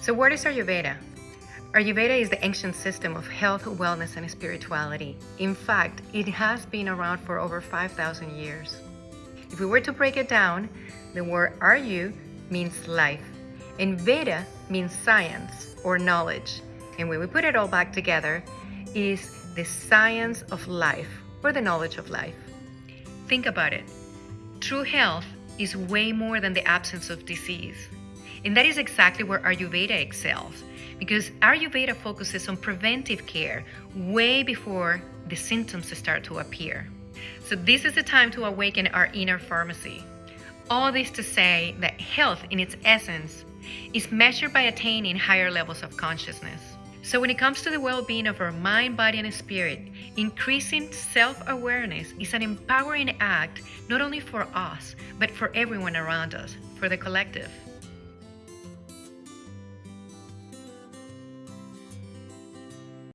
So what is Ayurveda? Ayurveda is the ancient system of health, wellness, and spirituality. In fact, it has been around for over 5,000 years. If we were to break it down, the word Ayu means life, and Veda means science or knowledge. And when we put it all back together, is the science of life or the knowledge of life. Think about it. True health is way more than the absence of disease. And that is exactly where Ayurveda excels, because Ayurveda focuses on preventive care way before the symptoms start to appear. So, this is the time to awaken our inner pharmacy. All this to say that health, in its essence, is measured by attaining higher levels of consciousness. So, when it comes to the well being of our mind, body, and spirit, increasing self awareness is an empowering act not only for us, but for everyone around us, for the collective.